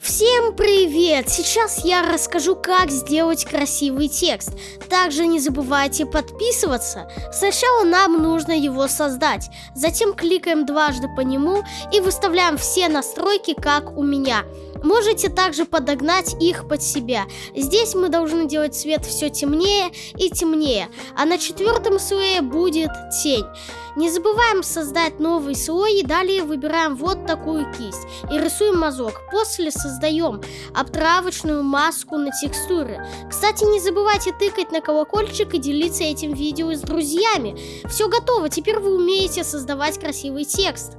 Всем привет! Сейчас я расскажу, как сделать красивый текст. Также не забывайте подписываться. Сначала нам нужно его создать. Затем кликаем дважды по нему и выставляем все настройки, как у меня. Можете также подогнать их под себя. Здесь мы должны делать цвет все темнее и темнее, а на четвертом слое будет тень. Не забываем создать новый слой и далее выбираем вот такую кисть и рисуем мазок. После создаем обтравочную маску на текстуры. Кстати, не забывайте тыкать на колокольчик и делиться этим видео с друзьями. Все готово, теперь вы умеете создавать красивый текст.